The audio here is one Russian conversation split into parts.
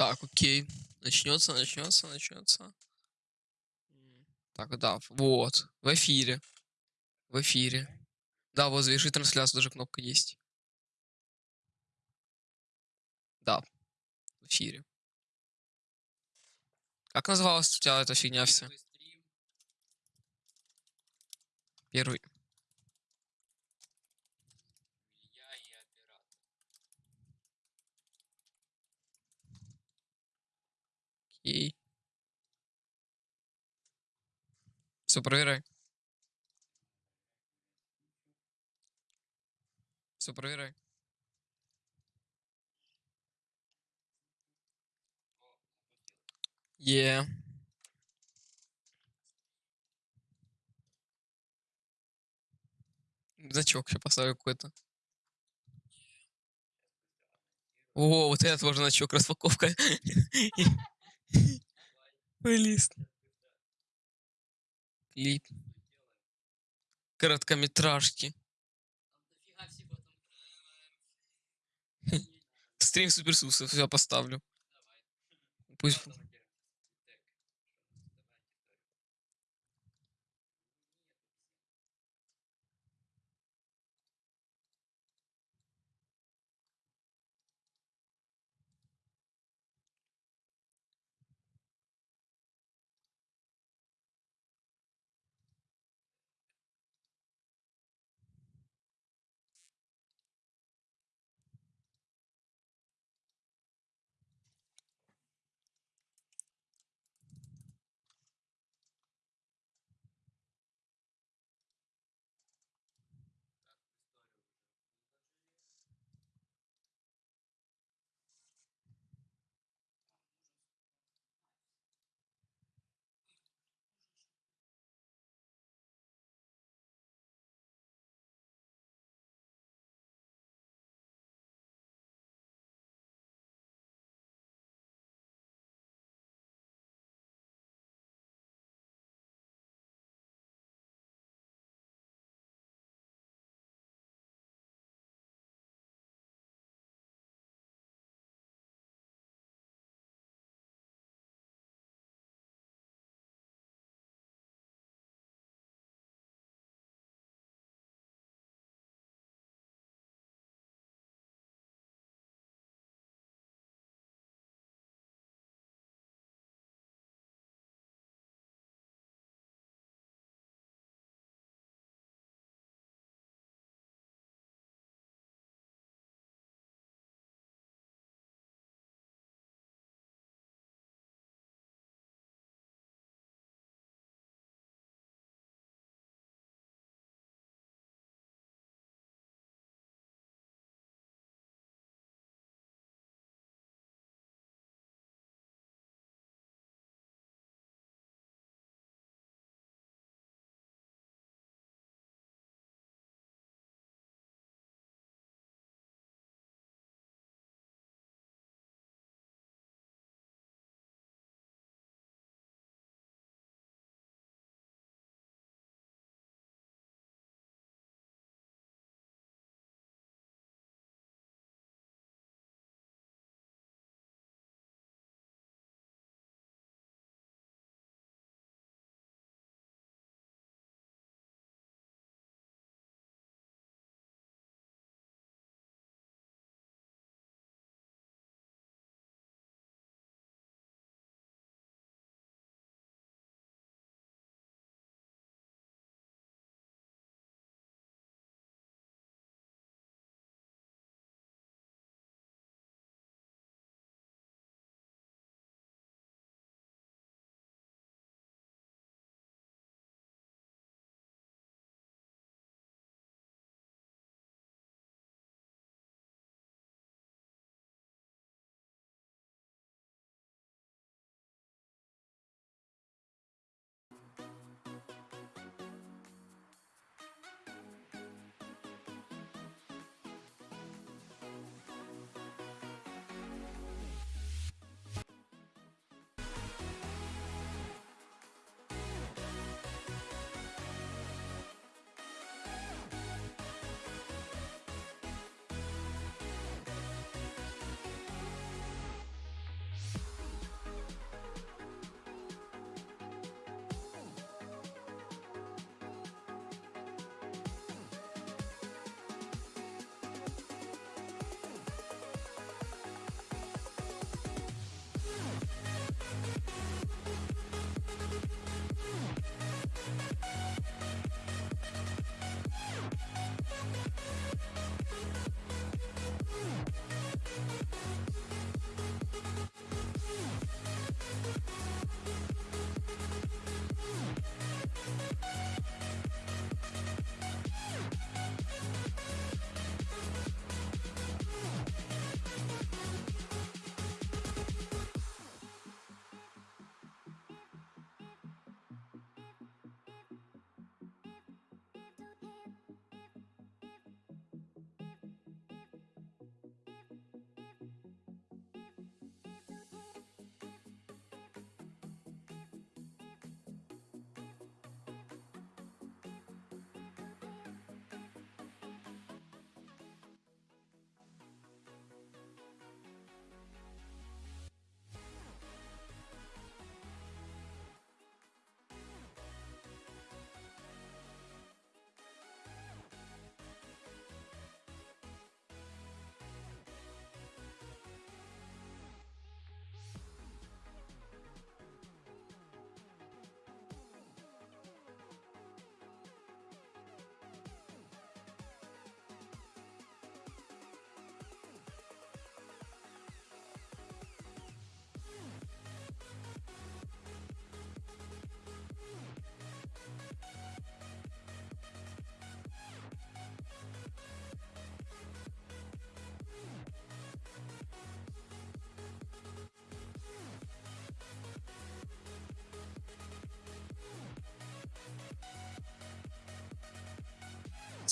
Так, окей. Начнется, начнется, начнется. Так, да, вот. В эфире. В эфире. Да, вот завершить трансляцию даже кнопка есть. Да, в эфире. Как называлась у тебя эта фигня вся? Первый. Окей. Все, проверяй. Все, проверяй. Е. Значок еще поставлю какой-то. О, вот это тоже значок, распаковка. Плейлист. Клип. Короткометражки. Стрим суперсуса, все поставлю. Пусть.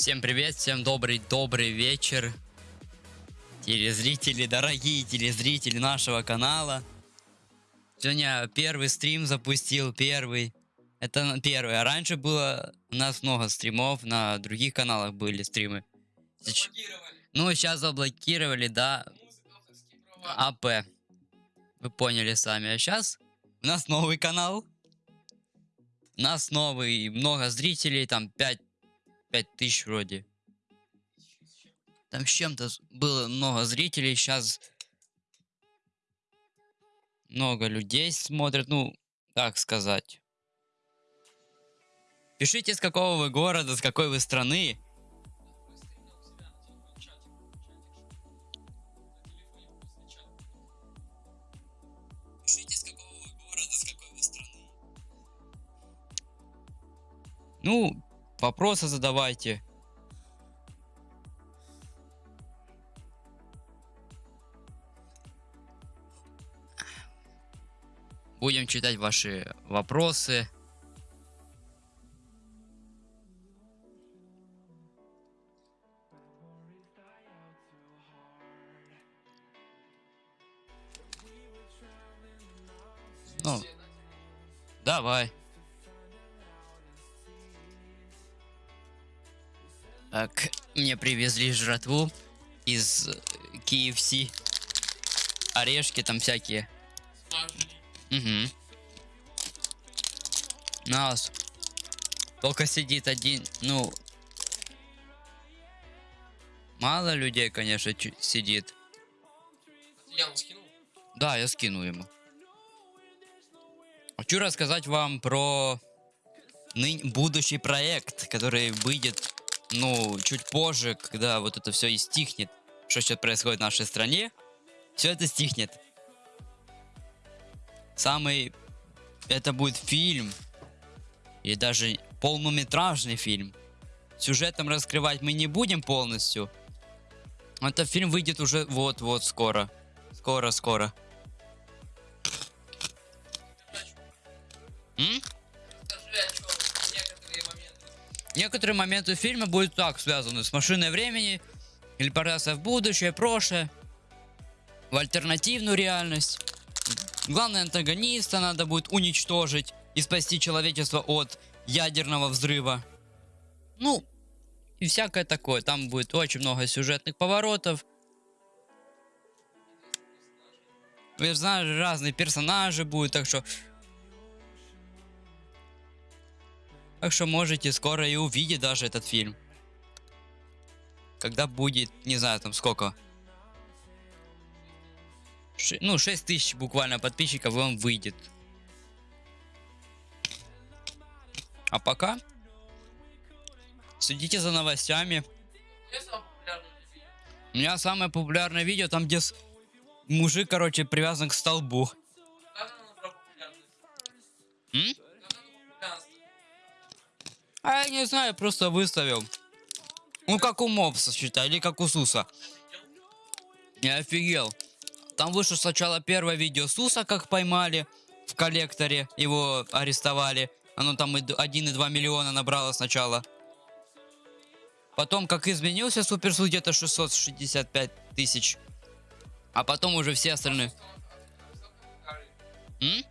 Всем привет, всем добрый, добрый вечер. Телезрители, дорогие телезрители нашего канала. Сегодня первый стрим запустил, первый. Это первый. А раньше было у нас много стримов, на других каналах были стримы. Сеч- Ну, сейчас заблокировали, да, АП. Вы поняли сами. А сейчас у нас новый канал. У нас новый, много зрителей, там 5, 5 тысяч вроде. Там с чем-то было много зрителей, сейчас много людей смотрят, ну, как сказать. Пишите, с какого вы города, с какой вы страны. Ну, вопросы задавайте. Будем читать ваши вопросы. Ну, давай. Так, мне привезли жратву из э, KFC. Орешки там всякие. Угу. Нас. Только сидит один, ну... Мало людей, конечно, сидит. Я скинул. Да, я скину ему. Хочу рассказать вам про ны- будущий проект, который выйдет, ну, чуть позже, когда вот это все и стихнет, что сейчас происходит в нашей стране, все это стихнет. Самый, это будет фильм, и даже полнометражный фильм. Сюжетом раскрывать мы не будем полностью. Этот фильм выйдет уже вот-вот скоро. Скоро-скоро. Некоторые моменты фильма будут так связаны с машиной времени, телепортация в будущее, прошлое, в альтернативную реальность. Главный антагониста надо будет уничтожить и спасти человечество от ядерного взрыва. Ну, и всякое такое. Там будет очень много сюжетных поворотов. Вы знаете, разные персонажи будут, так что Так что можете скоро и увидеть даже этот фильм. Когда будет, не знаю, там сколько. Ши- ну, 6 тысяч буквально подписчиков, и он выйдет. А пока следите за новостями. У меня самое популярное видео, там где с- мужик, короче, привязан к столбу. Как оно? М? А я не знаю, просто выставил. Ну, как у Мопса, считай, или как у Суса. Я офигел. Там вышло сначала первое видео Суса, как поймали в коллекторе, его арестовали. Оно там и д- 1,2 миллиона набрало сначала. Потом, как изменился Суперсуд, где-то 665 тысяч. А потом уже все остальные. М?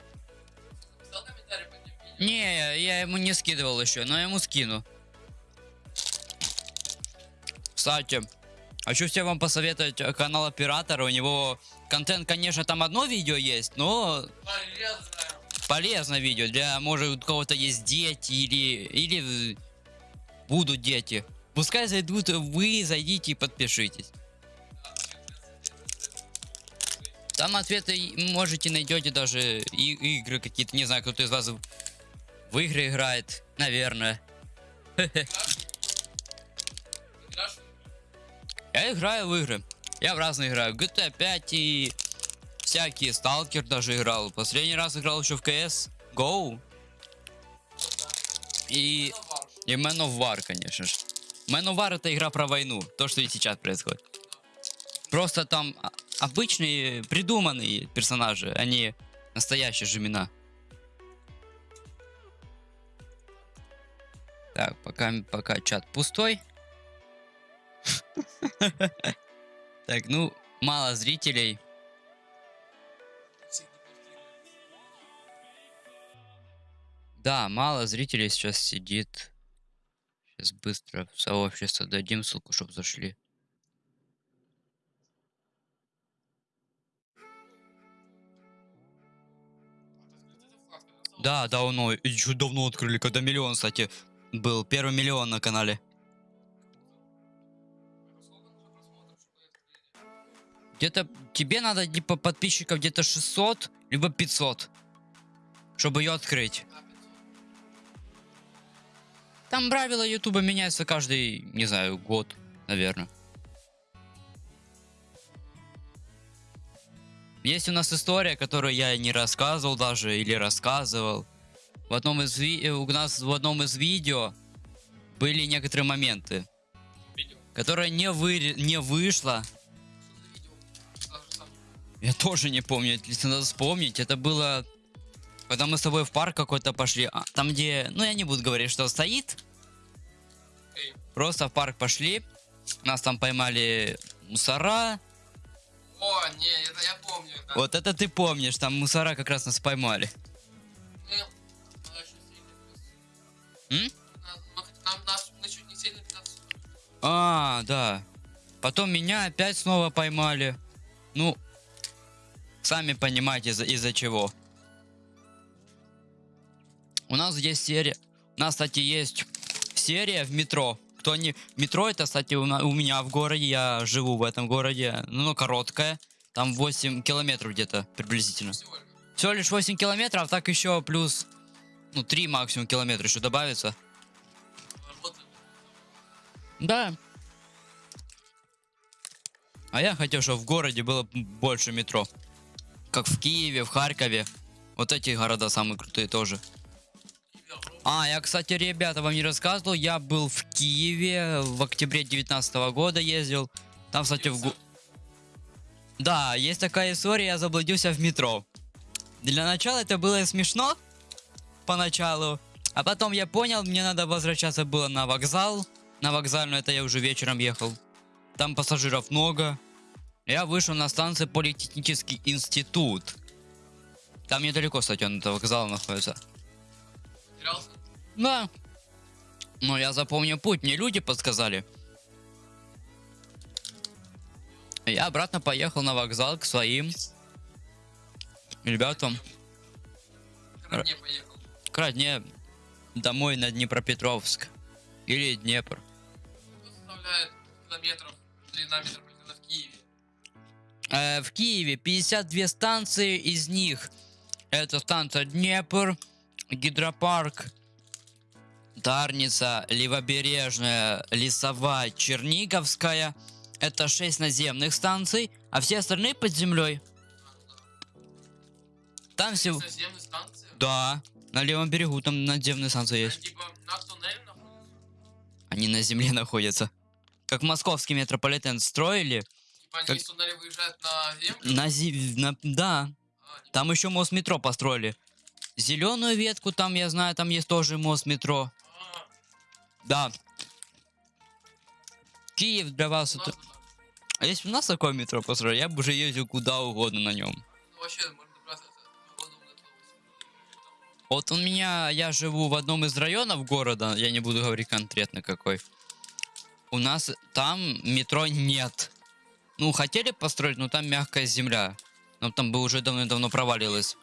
Не, я ему не скидывал еще, но я ему скину. Кстати, хочу всем вам посоветовать канал оператора. У него контент, конечно, там одно видео есть, но Полезно. полезное видео. Для, может, у кого-то есть дети или, или будут дети. Пускай зайдут, вы зайдите и подпишитесь. Там ответы можете найдете даже и- игры какие-то. Не знаю, кто-то из вас в- игры играет, наверное. Я играю в игры. Я в разные играю. GTA 5 и всякие. Сталкер даже играл. Последний раз играл еще в CS Go. И, и Man of War, конечно же. Man of War это игра про войну. То, что и сейчас происходит. Просто там а- обычные придуманные персонажи, а не настоящие Жемина. Так, пока, пока чат пустой. Так, ну, мало зрителей. Да, мало зрителей сейчас сидит. Сейчас быстро в сообщество дадим ссылку, чтобы зашли. Да, давно. Еще давно открыли, когда миллион, кстати, был. Первый миллион на канале. Где-то тебе надо типа подписчиков где-то 600, либо 500, чтобы ее открыть. Там правила Ютуба меняются каждый, не знаю, год, наверное. Есть у нас история, которую я не рассказывал даже, или рассказывал. В одном из ви- э, у нас в одном из видео были некоторые моменты, Видео. которые не, вы... не вышло. Я тоже не помню, если надо вспомнить. Это было, когда мы с тобой в парк какой-то пошли. а, там, где, ну я не буду говорить, что стоит. Окей. Просто в парк пошли. Нас там поймали мусора. О, не, это я помню. это. Вот это ты помнишь, там мусора как раз нас поймали. 15 А, да. Потом меня опять снова поймали. Ну, сами понимаете, из-за из чего. У нас есть серия. У нас, кстати, есть серия в метро. Кто не... Метро это, кстати, у, на- у меня в городе. Я живу в этом городе. Ну, короткое. Там 8 километров где-то приблизительно. Всего лишь 8 километров, так еще плюс... Ну, 3 максимум километра еще добавится. Да. А я хотел, чтобы в городе было больше метро. Как в Киеве, в Харькове. Вот эти города самые крутые тоже. А, я, кстати, ребята, вам не рассказывал. Я был в Киеве в октябре 19 года ездил. Там, кстати, в... Да, есть такая история, я заблудился в метро. Для начала это было смешно. Поначалу. А потом я понял, мне надо возвращаться было на вокзал. На вокзальную это я уже вечером ехал. Там пассажиров много. Я вышел на станцию Политехнический институт. Там недалеко, кстати, он до вокзала находится. Терялся? Да. Но я запомнил путь, мне люди подсказали. Я обратно поехал на вокзал к своим ребятам. К родне поехал. К родне домой на Днепропетровск. Или Днепр. Сколько составляет километров, длина метрополитена в Киеве? Э, в Киеве 52 станции, из них это станция Днепр, Гидропарк, Дарница, Левобережная, Лесовая, Черниговская. Это 6 наземных станций, а все остальные под землей. Там всего... Да, на левом берегу там наземные станции Они есть. типа находятся? Они на земле находятся. Как московский метрополитен строили, Типа они из туннеля выезжают на землю? на, зи- на- да, А, Там еще мост метро построили. Зеленую ветку там, я знаю, там есть тоже мост метро. а, Да. Киев для вас это... А если у нас такое метро построили, я бы уже ездил куда угодно на нем. Ну, вообще, Вот у меня, я живу в одном из районов города, я не буду говорить конкретно какой. У нас там метро нет. Ну, хотели построить, но там мягкая земля. Но там бы уже давно-давно провалилось.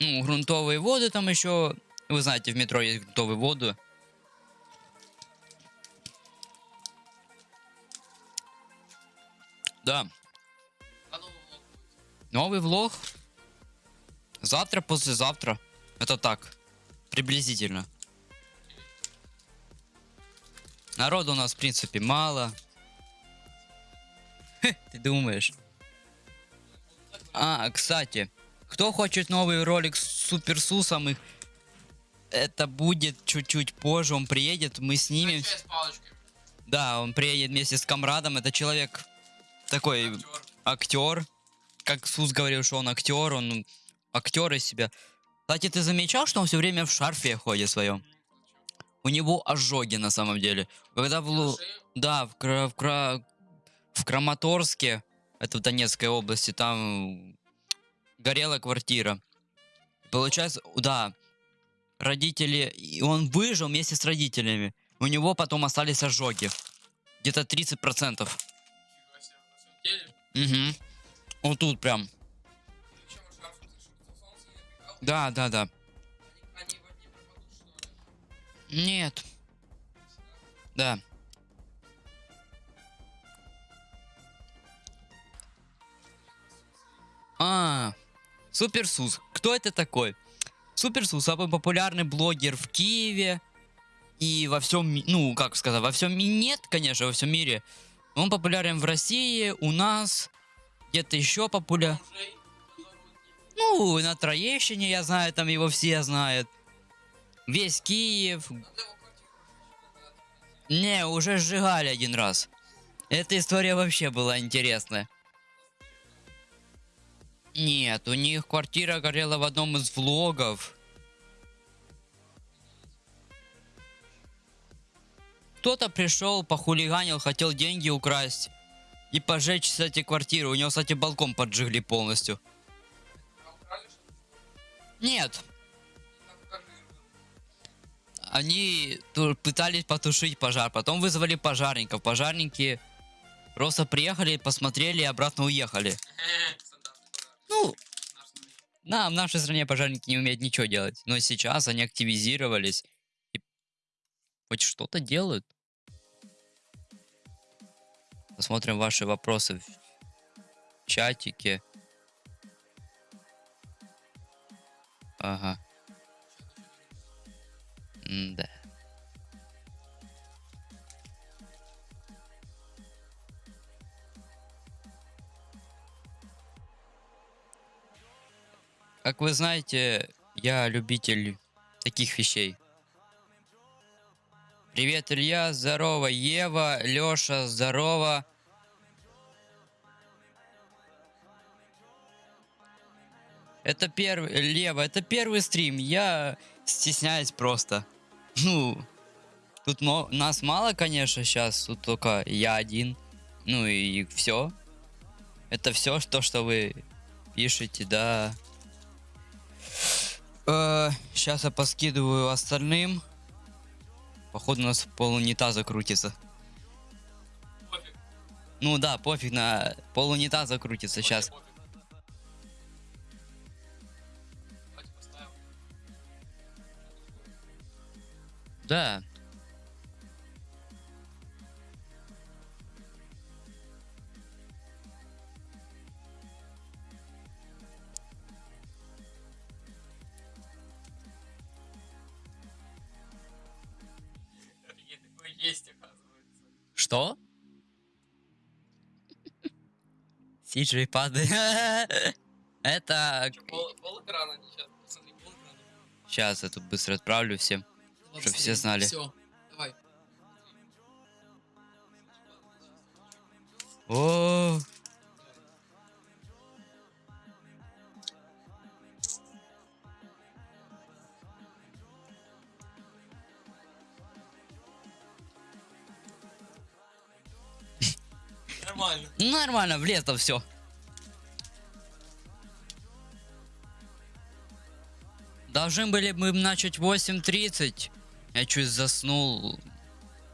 Ну, грунтовые воды там еще. Вы знаете, в метро есть грунтовые воды. Да. Новый влог. Завтра, послезавтра. Это так. Приблизительно. Народу у нас, в принципе, мало. Хе, Ты думаешь? А, кстати, кто хочет новый ролик с Суперсусом, их- это будет чуть-чуть позже, он приедет, мы снимем. Да, он приедет вместе с комрадом, это человек такой Актер. актер. Как Сус говорил, что он актер, он актер из себя. Кстати, ты замечал, что он все время в шарфе ходит своем? У него ожоги на самом деле. Когда был, да, в, Кра- в, Кра- в Краматорске, это в Донецкой области, там горела квартира. Получается, да, родители, и он выжил вместе с родителями. У него потом остались ожоги. Где-то 30%. Фига себе, на самом деле. Угу. Вот тут прям. Да, да, да. Нет. Да. А, Суперсус. Кто это такой? Суперсус самый популярный блогер в Киеве и во всем, ну, как сказать, во всем мире, нет, конечно, во всем мире. Он популярен в России, у нас, где-то еще популярен. Ну, на Троещине, я знаю, там его все знают. Весь Киев, Не, уже сжигали один раз. Эта история вообще была интересная. Нет, у них квартира горела в одном из влогов. Кто-то пришел, похулиганил, хотел деньги украсть и пожечь, кстати, квартиру. У него, кстати, балкон поджигли полностью. Нет, они пытались потушить пожар, потом вызвали пожарников. Пожарники просто приехали, посмотрели и обратно уехали. Ну. Да, в нашей стране пожарники не умеют ничего делать. Но сейчас они активизировались и хоть что-то делают. Посмотрим ваши вопросы в чатике. Ага. Да. Как вы знаете, я любитель таких вещей. Привет, Илья, здорово, Ева, Лёша, здорово. Это первый, Лева, это первый стрим, я стесняюсь просто. Ну, тут мо- нас мало, конечно, сейчас, тут только я один. Ну и все. Это все, то, что вы пишете, да. сейчас я поскидываю остальным. Походу у нас пол унитаза крутится. Пофиг. Ну да, пофиг на пол унитаза крутится Вообще сейчас. пофиг. Да. Есть, оказывается. Что? Сиджи падает. Это... Чё, пол, пол экрана не сейчас. Посмотри, пол экрана. Сейчас я тут быстро отправлю всем. Чтоб все знали. Все, давай. О, Нормально. нормально, влезло все. Должны были мы начать в 8.30. Я чуть заснул.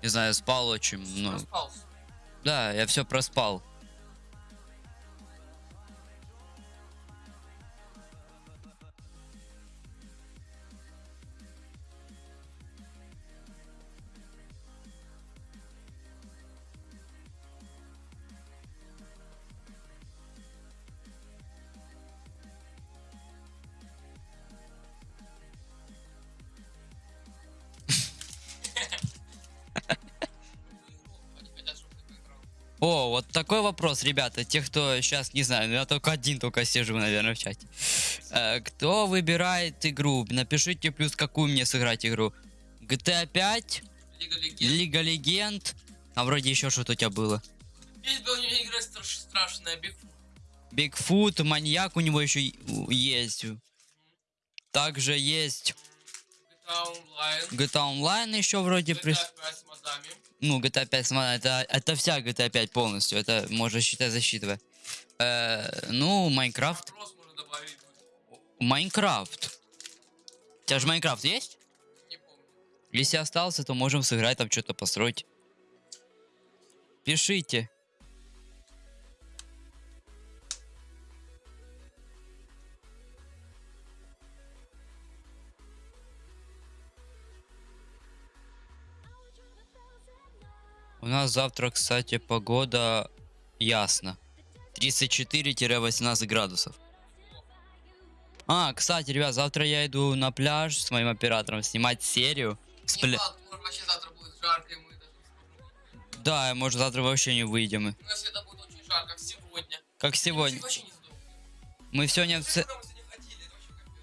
Не знаю, спал очень много. Проспался. Да, я все проспал. О, вот такой вопрос, ребята. Те, кто сейчас не знаю, ну я только один только сижу, наверное, в чате. Э, кто выбирает игру? Напишите плюс, какую мне сыграть игру. GTA 5, Лига Легенд. Лига Легенд. А вроде еще что-то у тебя было. Есть была игра страш- страшная, Бигфут. Бигфут, маньяк у него еще есть. Также есть Online. GTA Online еще вроде. GTA 5 с модами. Ну, GTA 5, смотри, это, это вся GTA 5 полностью. Это можно считать засчитывая. Э, ну, Майнкрафт. Майнкрафт. У тебя же Майнкрафт есть? Не помню. Если остался, то можем сыграть, там что-то построить. Пишите. У нас завтра, кстати, погода ясно. 34-18 градусов. А, кстати, ребят, завтра я иду на пляж с моим оператором снимать серию. С пля- факт, может вообще завтра будет жарко, и мы даже не сможем. Да, может завтра вообще не выйдем. Ну, если это будет очень жарко, как сегодня. Как сегодня. Мы сегодня в...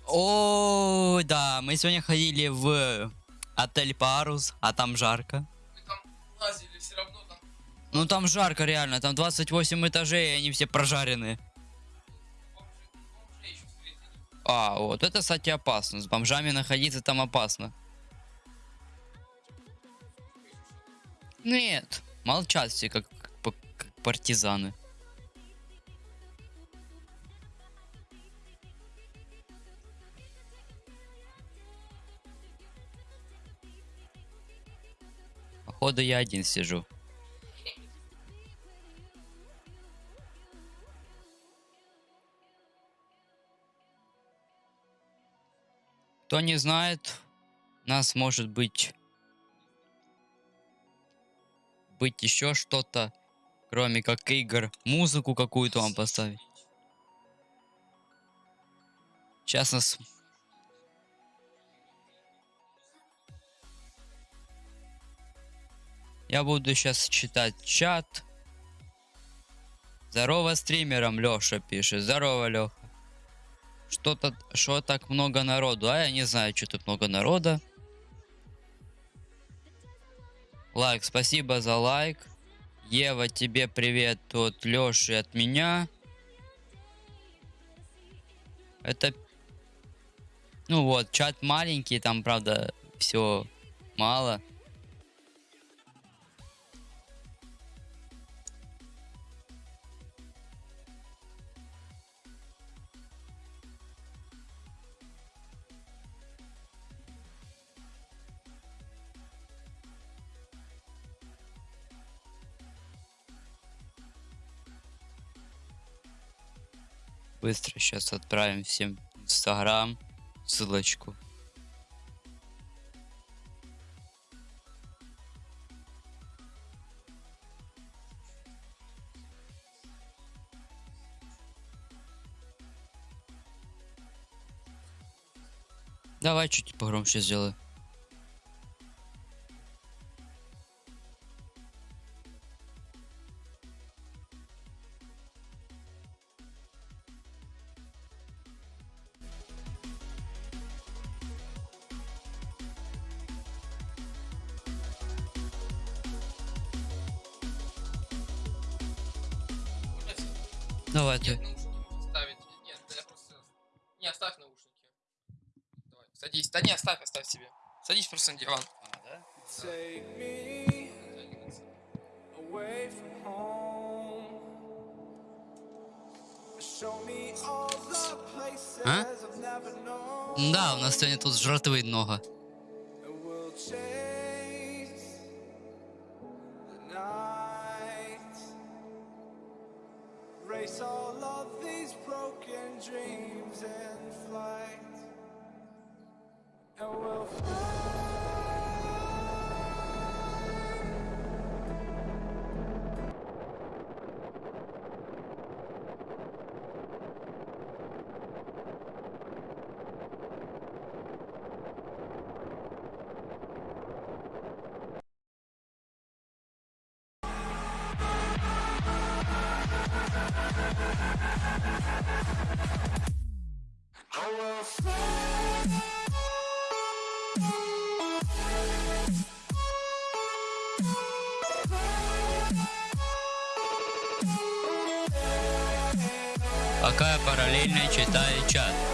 О, да, мы сегодня ходили в отель Парус, а там жарко. Ну там жарко реально, там 28 этажей, и они все встретили. А, вот это, кстати, опасно. С бомжами находиться там опасно. Нет, молчат все, как, п- как партизаны. Походу я один сижу. Кто не знает, нас может быть быть еще что-то, кроме как игр, музыку какую-то вам поставить. Сейчас нас... Я буду сейчас читать чат. Здорово стримерам, Леша пишет. Здорово, Леха. Что-то, что так много народу? А я не знаю, что тут много народа. Лайк, спасибо за лайк. Ева, тебе привет от Лёши от меня. Это... Ну вот, чат маленький, там, правда, все мало. Быстро сейчас отправим всем в инстаграм ссылочку. Давай чуть погромче сделай. Давай ты. Нет, можно ставить. Нет, да я просто... Не, оставь наушники. Давай, садись. Да не, оставь, оставь себе. Садись просто на диван. А? Never known. Да, у нас сегодня тут жратвы много. Параллельно читаю чат.